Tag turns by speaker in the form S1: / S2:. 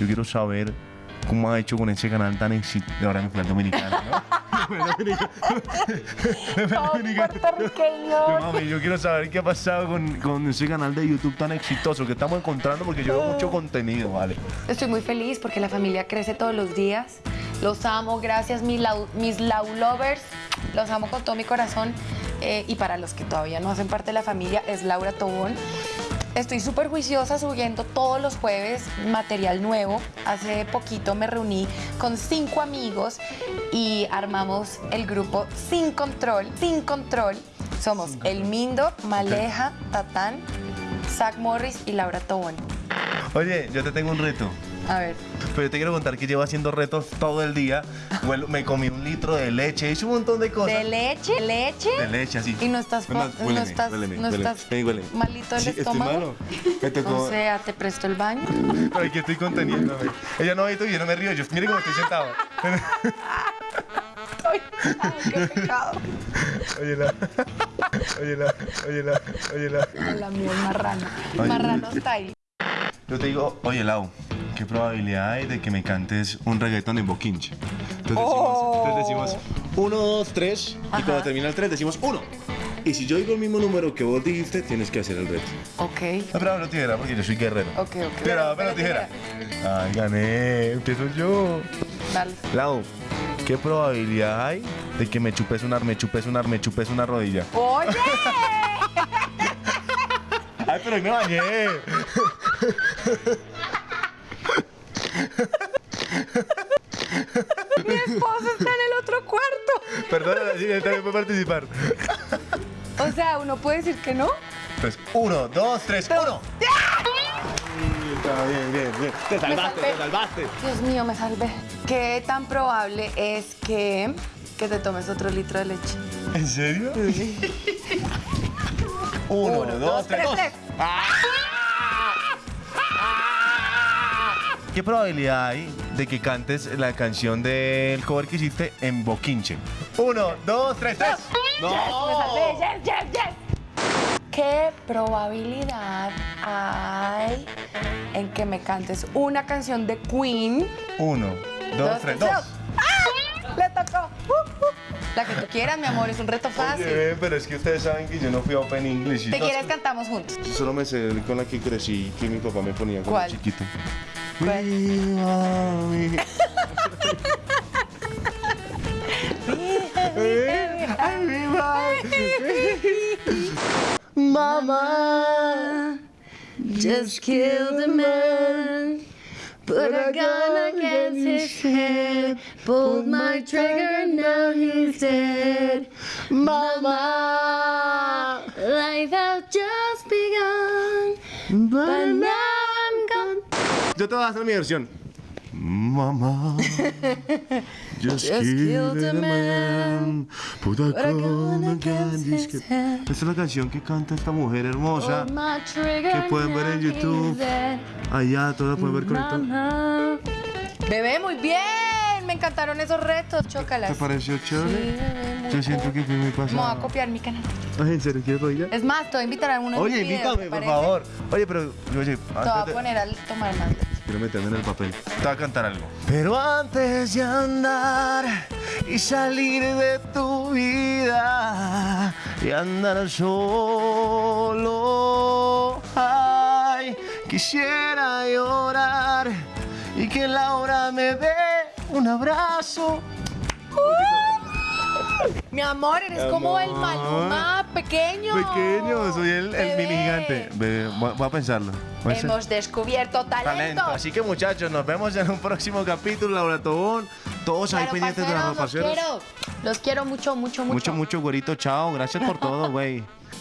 S1: yo quiero saber cómo ha hecho con ese canal tan exitoso. Ahora me fue al dominicano, ¿no? Mami, yo quiero saber qué ha pasado con, con ese canal de YouTube tan exitoso que estamos encontrando porque yo veo mucho contenido, ¿vale?
S2: Estoy muy feliz porque la familia crece todos los días. Los amo, gracias mis, lau- mis Lau Lovers. Los amo con todo mi corazón. Eh, y para los que todavía no hacen parte de la familia, es Laura Tobón. Estoy súper juiciosa subiendo todos los jueves material nuevo. Hace poquito me reuní con cinco amigos y armamos el grupo Sin Control. Sin Control. Somos El Mindo, Maleja, Tatán, Zach Morris y Laura Tobón.
S1: Oye, yo te tengo un reto.
S2: A ver.
S1: Pero yo te quiero contar que llevo haciendo retos todo el día. Me comí un litro de leche, hice un montón de cosas.
S2: ¿De leche? ¿Leche?
S1: De leche, así.
S2: Y no estás,
S1: Es más,
S2: no
S1: huéleme,
S2: estás,
S1: huéleme,
S2: no
S1: huéleme.
S2: estás
S1: Ven, huéleme.
S2: malito del
S1: Sí, estoy
S2: estómago.
S1: malo. Me tocó.
S2: O sea, te presto el baño.
S1: Pero aquí estoy conteniéndome. Ella no ha visto y yo no me río. Yo, mire cómo estoy sentado.
S2: Ay, qué pecado.
S1: Oye, la. Oye, la. Oye, la. Oye, la.
S2: La marrano.
S1: Ay.
S2: Marrano style.
S1: Yo te digo, oye, Lau, ¿qué probabilidad hay de que me cantes un reggaetón en boquinche? Entonces decimos,
S2: Oh.
S1: entonces decimos uno, dos, tres, y
S2: Ajá.
S1: cuando termina el tres decimos uno. Y si yo digo el mismo número que vos dijiste, tienes que hacer el reto.
S2: Ok.
S1: No, pero no tijera, porque yo soy guerrero.
S2: Ok, ok.
S1: Tijera, pero
S2: Pero
S1: tijera. Ay, gané, empiezo yo.
S2: Dale.
S1: Lau, ¿qué probabilidad hay de que me chupes una, me chupes una, me chupes una rodilla?
S2: ¡Oye!
S1: Ay, pero hoy me bañé.
S2: Mi esposo está en el otro cuarto.
S1: Perdona, sí, también puedo participar.
S2: O sea, uno puede decir que no.
S1: Pues uno, dos, tres, uno. Está bien, bien, bien. Te salvaste, te salvaste.
S2: Dios mío, me salvé. ¿Qué tan probable es que, que te tomes otro litro de leche?
S1: ¿En serio? Uno, dos, tres, dos. ¿Qué probabilidad hay de que cantes la canción del cover que hiciste en Boquinche? Uno, dos, tres, tres.
S2: Me salvé. Yes, yes, yes. ¿Qué probabilidad hay en que me cantes una canción de Queen?
S1: Uno, dos, tres, dos.
S2: ¡Ah! Le tocó. Uh, uh. La que tú quieras, mi amor, es un reto fácil.
S1: Oye, pero es que ustedes saben que yo no fui a Open English.
S2: ¿Te quieres cantamos juntos?
S1: Yo solo me sé con la que crecí, que mi papá me ponía cuando
S2: ¿Cuál?
S1: chiquito.
S2: ¿Cuál?
S1: We are we-
S2: Mama just killed a man. Put a gun against his head. Pulled my trigger, now he's dead. Mama, life has just begun. But now I'm gone.
S1: Yo te voy a hacer mi versión. Mamá. Just,
S2: Just
S1: killed a man. Put a gun against his head. Esta es la canción que canta esta mujer hermosa.
S2: Trigger,
S1: que pueden ver en YouTube. Allá, todos la pueden ver conectada.
S2: Mamá. Bebé, muy bien. Me encantaron esos retos. Chócalas.
S1: ¿Te pareció
S2: Sí,
S1: chévere?
S2: muy
S1: Yo siento que fui muy
S2: Me voy a
S1: pasado.
S2: copiar mi canal.
S1: Ay, ¿en serio quieres?
S2: Es más, te voy a invitar a uno de
S1: Oye, invítame,
S2: ¿te
S1: por favor. Oye, pero, oye,
S2: Te voy a poner a tomar más leche.
S1: Quiero meterme en el papel. Te voy a cantar algo. Pero antes de andar y salir de tu vida y andar solo, ay, quisiera llorar y que Laura me dé un abrazo.
S2: Mi amor, eres como el. Maluma pequeño.
S1: Pequeño, soy el, el mini gigante. Bebé, voy a pensarlo. Hacer-
S2: Hemos descubierto talento.
S1: talento. Así que muchachos, nos vemos en un próximo capítulo, Laura Tobón. Todos ahí
S2: Claro,
S1: pendientes de las ropaceros.
S2: Los quiero. Los quiero mucho, mucho, mucho.
S1: Mucho, mucho, güerito. Chao. Gracias por todo, güey.